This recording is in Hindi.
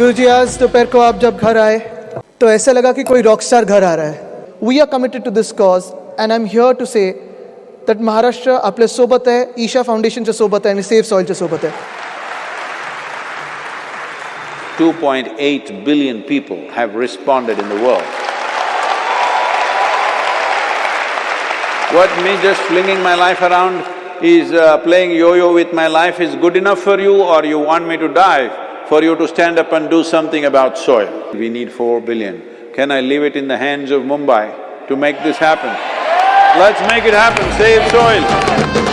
गुरु जी आज दोपहर को आप जब घर आए तो ऐसा लगा कि कोई रॉक स्टार घर आ रहा है we are committed to this cause and I am here to say that Maharashtra आपल्या सोबत आहे ईशा फाउंडेशनच्या सोबत आहे आणि सेफ़ सॉईलच्या सोबत आहे 2.8 billion people have responded in the world. What me just flinging my life around is uh, playing yo-yo with my life is good enough for you or you want me to die for you to stand up and do something about soil? We need four billion. Can I leave it in the hands of Mumbai to make this happen? Let's make it happen, save soil.